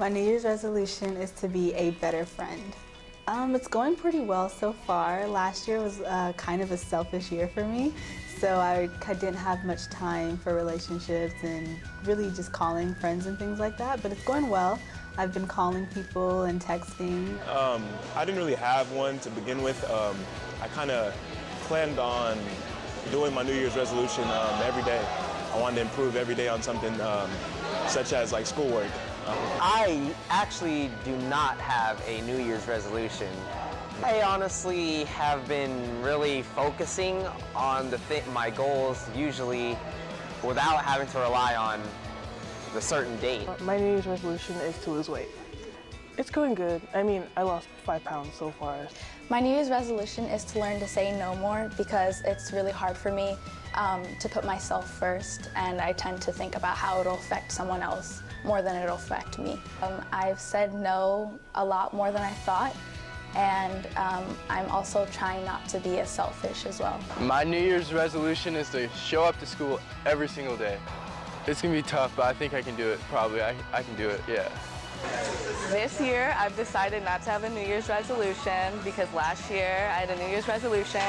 My New Year's resolution is to be a better friend. Um, it's going pretty well so far. Last year was uh, kind of a selfish year for me, so I, didn't have much time for relationships and really just calling friends and things like that, but it's going well. I've been calling people and texting. Um, I didn't really have one to begin with. Um, I kind of planned on doing my New Year's resolution um, every day. I wanted to improve every day on something um, such as like schoolwork. I actually do not have a New Year's resolution. I honestly have been really focusing on the th my goals usually without having to rely on the certain date. My New Year's resolution is to lose weight. It's going good. I mean, I lost five pounds so far. My New Year's resolution is to learn to say no more because it's really hard for me um, to put myself first and I tend to think about how it'll affect someone else more than it'll affect me. Um, I've said no a lot more than I thought and um, I'm also trying not to be as selfish as well. My New Year's resolution is to show up to school every single day. It's gonna be tough, but I think I can do it, probably. I, I can do it, yeah. This year, I've decided not to have a New Year's resolution because last year I had a New Year's resolution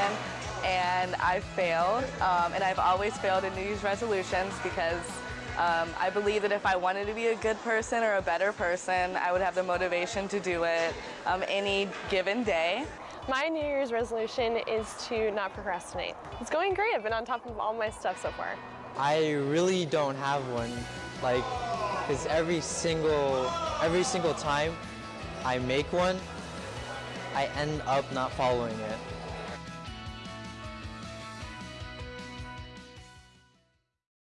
and I failed. Um, and I've always failed in New Year's resolutions because um, I believe that if I wanted to be a good person or a better person, I would have the motivation to do it um, any given day. My New Year's resolution is to not procrastinate. It's going great. I've been on top of all my stuff so far. I really don't have one. Like, because every single, every single time I make one, I end up not following it.